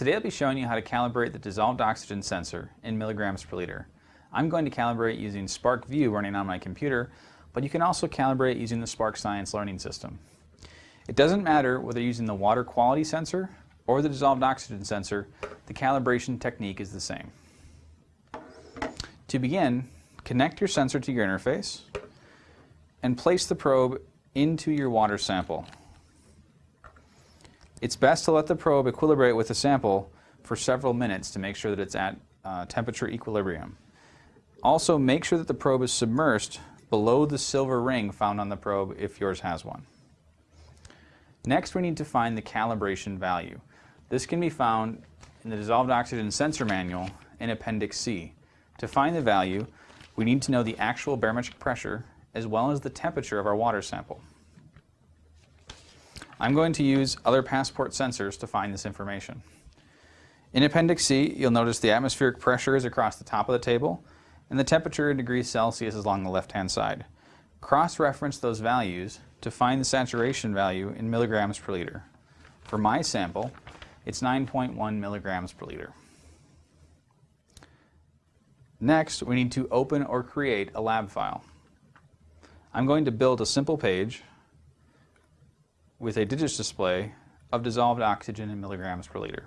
Today I'll be showing you how to calibrate the dissolved oxygen sensor in milligrams per liter. I'm going to calibrate using SPARKvue running on my computer, but you can also calibrate using the Spark Science learning system. It doesn't matter whether using the water quality sensor or the dissolved oxygen sensor, the calibration technique is the same. To begin, connect your sensor to your interface and place the probe into your water sample. It's best to let the probe equilibrate with the sample for several minutes to make sure that it's at uh, temperature equilibrium. Also, make sure that the probe is submersed below the silver ring found on the probe if yours has one. Next, we need to find the calibration value. This can be found in the Dissolved Oxygen Sensor Manual in Appendix C. To find the value, we need to know the actual barometric pressure as well as the temperature of our water sample. I'm going to use other PASPORT sensors to find this information. In Appendix C, you'll notice the atmospheric pressure is across the top of the table, and the temperature in degrees Celsius is along the left-hand side. Cross-reference those values to find the saturation value in milligrams per liter. For my sample, it's 9.1 milligrams per liter. Next, we need to open or create a lab file. I'm going to build a simple page with a digits display of dissolved oxygen in milligrams per liter.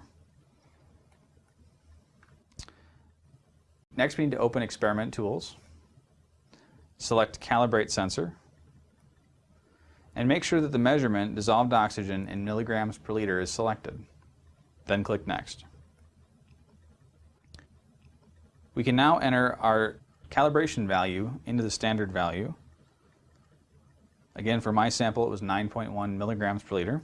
Next we need to open Experiment Tools, select Calibrate Sensor, and make sure that the measurement dissolved oxygen in milligrams per liter is selected. Then click Next. We can now enter our calibration value into the standard value Again, for my sample, it was 9.1 milligrams per liter.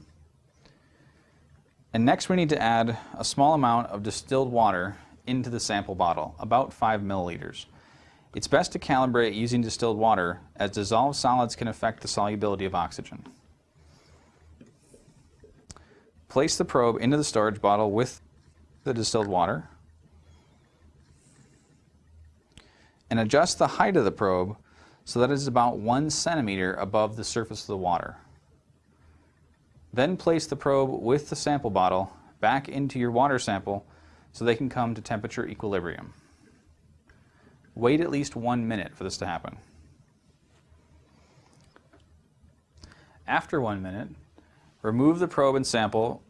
And next we need to add a small amount of distilled water into the sample bottle, about 5 milliliters. It's best to calibrate using distilled water as dissolved solids can affect the solubility of oxygen. Place the probe into the storage bottle with the distilled water and adjust the height of the probe so that is about one centimeter above the surface of the water. Then place the probe with the sample bottle back into your water sample so they can come to temperature equilibrium. Wait at least one minute for this to happen. After one minute, remove the probe and sample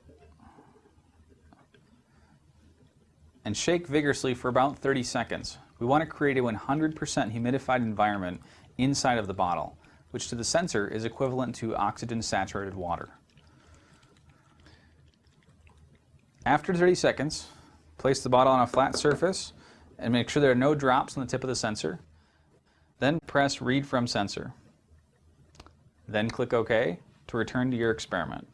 and shake vigorously for about 30 seconds. We want to create a 100% humidified environment inside of the bottle, which to the sensor is equivalent to oxygen-saturated water. After 30 seconds, place the bottle on a flat surface and make sure there are no drops on the tip of the sensor. Then press Read from Sensor. Then click OK to return to your experiment.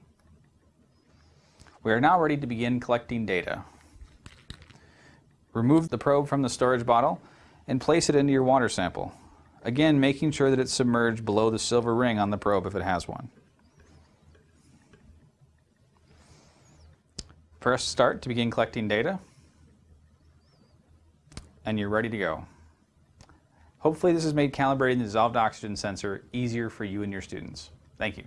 We are now ready to begin collecting data. Remove the probe from the storage bottle and place it into your water sample. Again, making sure that it's submerged below the silver ring on the probe if it has one. Press start to begin collecting data and you're ready to go. Hopefully this has made calibrating the dissolved oxygen sensor easier for you and your students. Thank you.